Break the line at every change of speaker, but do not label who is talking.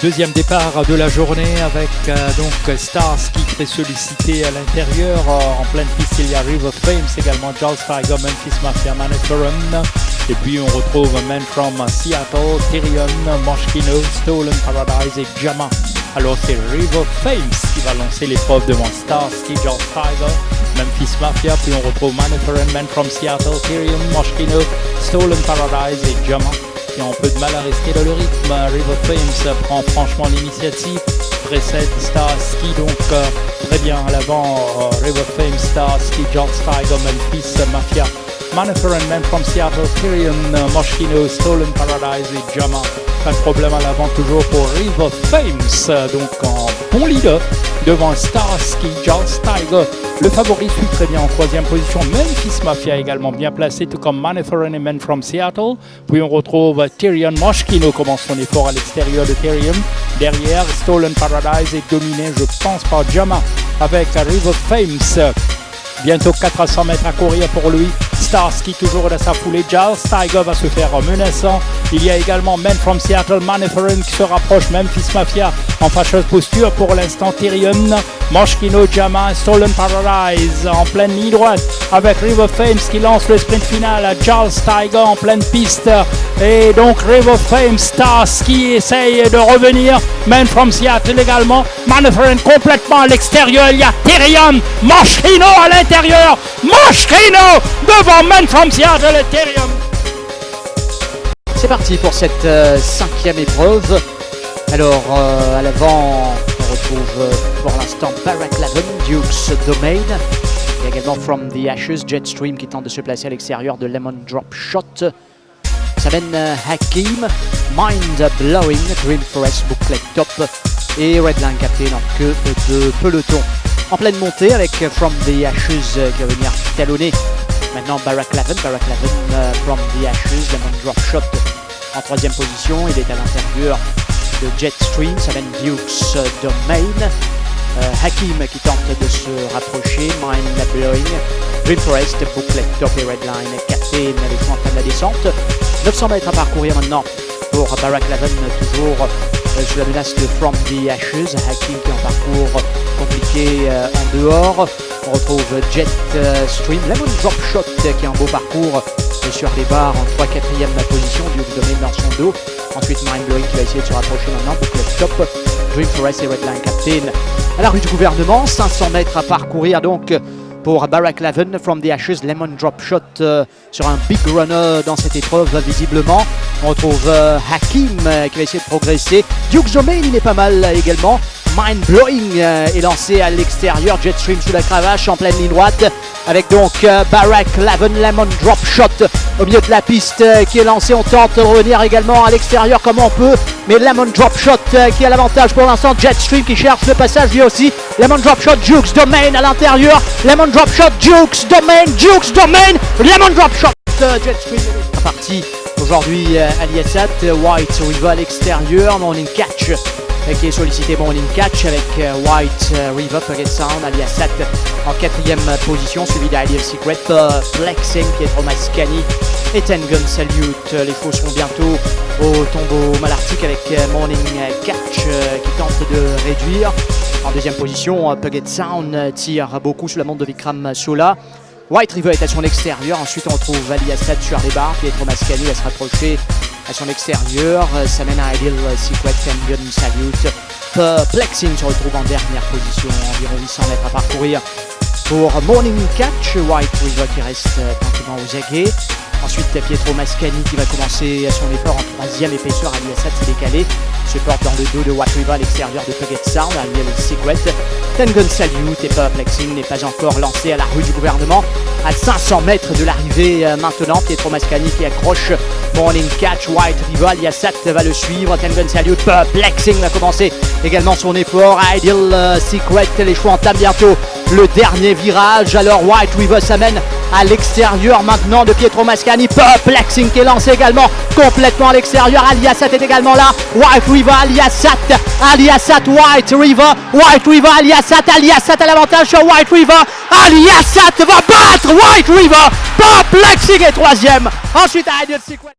Deuxième départ de la journée avec euh, donc Stars qui très sollicité à l'intérieur. En pleine piste, il y a River Fames également, Charles Tiger, Memphis Mafia, Maniferum. Et puis on retrouve Man from Seattle, Tyrion, Moschino, Stolen Paradise et Jama. Alors c'est River Fames qui va lancer l'épreuve devant Stars, Charles Tiger, Memphis Mafia. Puis on retrouve Maniferum, Man from Seattle, Tyrion, Moschino, Stolen Paradise et Jama qui ont un peu de mal à rester dans le rythme. River Fames prend franchement l'initiative, précède Starsky, donc euh, très bien à l'avant. Euh, River Fames, Starsky, George Tiger, Memphis, Mafia, Manifer and Men from Seattle, Tyrion, Moschino, Stolen Paradise et Jama. Problème à l'avant toujours pour River Fames, donc en bon leader devant Starsky, George Tiger. Le favori suit très bien en troisième position. Memphis Mafia également bien placé, tout comme Maniforeign and Men from Seattle. Puis on retrouve Tyrion Moschino commence son effort à l'extérieur de Tyrion. Derrière, Stolen Paradise est dominé, je pense, par Jama avec River Fames. Bientôt 400 mètres à courir pour lui. Starsky toujours dans sa foulée. Giles Tiger va se faire menaçant. Il y a également Men from Seattle, Maniferin qui se rapproche. Memphis Mafia en fâcheuse posture pour l'instant. Tyrion, Moshkino, Jama, Stolen Paradise en pleine ligne droite avec River Fames qui lance le sprint final. Charles Tiger en pleine piste. Et donc River Fames, Starsky essaye de revenir. Men from Seattle également. Maniferin complètement à l'extérieur. Il y a Tyrion, Moshkino à l'intérieur. Moshkino devant from Seattle Ethereum.
C'est parti pour cette euh, cinquième épreuve. Alors euh, à l'avant, retrouve euh, pour l'instant Barack Lavin, Duke's Domain. Il y a également From the Ashes, Jetstream qui tente de se placer à l'extérieur de Lemon Drop Shot. Ça mène Hakim, Mind Blowing, Green Forest, Booklet Top et Redline Captain en queue de peloton. En pleine montée avec From the Ashes qui va venir talonner Maintenant Barack Lavin, Barack euh, from the Ashes, Lemon Drop Shot en troisième position. Il est à l'intérieur de Jetstream, mène Dukes euh, Domain. Euh, Hakim qui tente de se rapprocher, Mind Blowing, Green Forest, Booklet, Top et Redline, Captain avec son de la descente. 900 mètres à parcourir maintenant pour Barack Lavin, toujours sous la menace de From the Ashes. Hakim qui est en parcours compliqué en dehors. On retrouve Jet euh, Stream, Lemon Drop Shot qui a un beau parcours sur les barres en 3-4ème position du domaine dans son dos. Ensuite Mind Blowing qui va essayer de se rapprocher maintenant, le Top, Dream Forest et Redline Captain à la rue du gouvernement. 500 mètres à parcourir donc pour Barack Lavin from the Ashes, Lemon Drop Shot euh, sur un big runner dans cette épreuve visiblement. On retrouve euh, Hakim qui va essayer de progresser. Duke Domain il est pas mal également. Mind Blowing euh, est lancé à l'extérieur. Jetstream sous la cravache en pleine ligne droite. Avec donc euh, Barack Lavin Lemon Drop Shot au milieu de la piste euh, qui est lancé. On tente de revenir également à l'extérieur comme on peut. Mais Lemon Drop Shot qui a l'avantage pour l'instant. Jetstream qui cherche le passage lui aussi. Lemon Drop Shot, Jukes Domain à l'intérieur. Lemon Drop Shot, Jukes Domain, Jukes Domain. Lemon Drop Shot. Jetstream est parti aujourd'hui Aliasat. White River à l'extérieur. Morning Catch qui est sollicité bon in catch avec euh, White euh, River Pocket Sound alias Sat en quatrième position suivi d'Ideal Secret Flexing Pietro Mascani et Tengun Salute les faux seront bientôt au tombeau malartique avec euh, Morning Catch qui tente de réduire. En deuxième position Puget Sound tire beaucoup sous la montre de Vikram Sola. White River est à son extérieur ensuite on retrouve Aliasat sur les barres Pietro Mascani va se rapprocher à son extérieur. Ça mène à Ideal Secret Gun Salute. Perplexing se retrouve en dernière position, environ 800 mètres à parcourir pour Morning Catch. White River qui reste euh, tranquillement aux aguets. Ensuite, Pietro Mascani qui va commencer son effort en troisième épaisseur. Aliasat s'est décalé. Se porte dans le dos de White River à l'extérieur de Puget Sound. Aliel Secret. Ten Gun Salute et Perplexing n'est pas encore lancé à la rue du gouvernement. À 500 mètres de l'arrivée maintenant, Pietro Mascani qui accroche Morning Catch, White Rival, Yassat va le suivre, Ten Gun Salute, Perplexing va commencer également son effort, Ideal euh, Secret, les choix entament bientôt le dernier virage, alors White River s'amène à l'extérieur maintenant de Pietro Mascani, Perplexing qui est lancé également complètement à l'extérieur, Aliasat est également là, White River, Aliasat, Aliasat, White River, White River, Aliasat, Aliasat à l'avantage sur White River, Aliasat va battre White River, Perplexing est troisième, ensuite Ideal Secret.